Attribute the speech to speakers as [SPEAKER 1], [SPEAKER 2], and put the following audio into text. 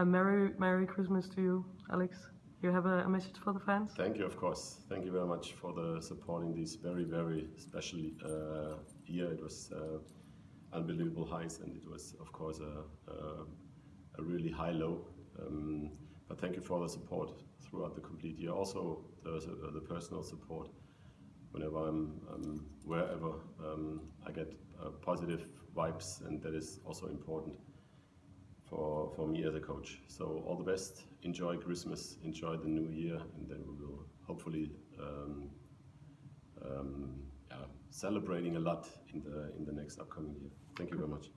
[SPEAKER 1] a Merry Merry Christmas to you, Alex. You have a, a message for the fans?
[SPEAKER 2] Thank you, of course. Thank you very much for the support in this very, very special uh, year. It was uh, unbelievable highs, and it was, of course, a, a, a really high low. Um, but thank you for the support throughout the complete year. Also, the, uh, the personal support. Whenever I'm, I'm wherever, um, I get uh, positive vibes, and that is also important for, for me as a coach. So all the best, enjoy Christmas, enjoy the new year, and then we will hopefully um, um, yeah, celebrating a lot in the in the next upcoming year. Thank you very much.